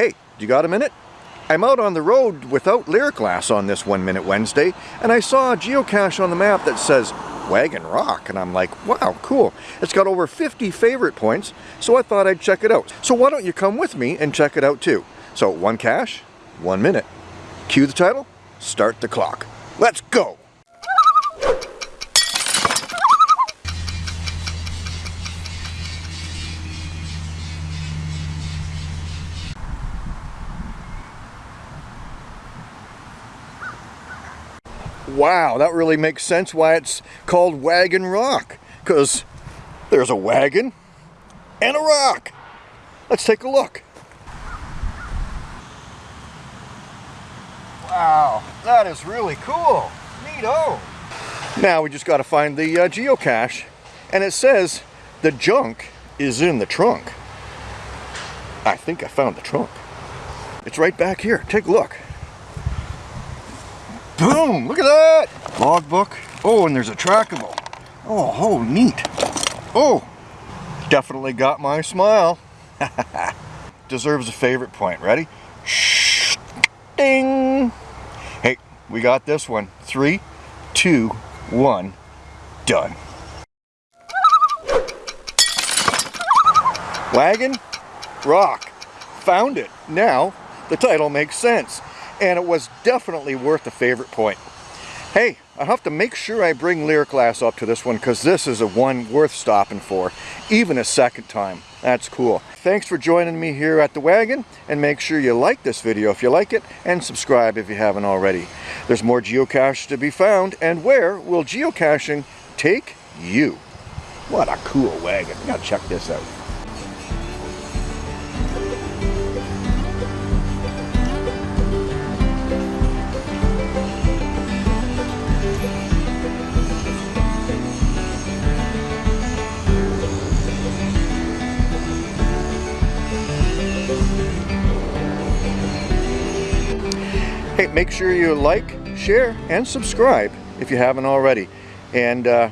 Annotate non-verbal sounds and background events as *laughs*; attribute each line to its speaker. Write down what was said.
Speaker 1: Hey, you got a minute? I'm out on the road without lyric glass on this One Minute Wednesday, and I saw a geocache on the map that says Wagon Rock, and I'm like, wow, cool. It's got over 50 favorite points, so I thought I'd check it out. So why don't you come with me and check it out too? So one cache, one minute. Cue the title, start the clock. Let's go! Wow, that really makes sense why it's called Wagon Rock. Because there's a wagon and a rock. Let's take a look. Wow, that is really cool. Neato. Now we just got to find the uh, geocache. And it says the junk is in the trunk. I think I found the trunk. It's right back here. Take a look. Boom! Look at that! Logbook. Oh, and there's a trackable. Oh, oh, neat. Oh, definitely got my smile. *laughs* Deserves a favorite point. Ready? Shh. Ding! Hey, we got this one. Three, two, one, done. Wagon, rock. Found it. Now, the title makes sense and it was definitely worth a favorite point. Hey, I have to make sure I bring Lear Lyriclass up to this one because this is a one worth stopping for, even a second time. That's cool. Thanks for joining me here at the wagon and make sure you like this video if you like it and subscribe if you haven't already. There's more geocaches to be found and where will geocaching take you? What a cool wagon. Gotta check this out. Make sure you like, share, and subscribe if you haven't already. And uh,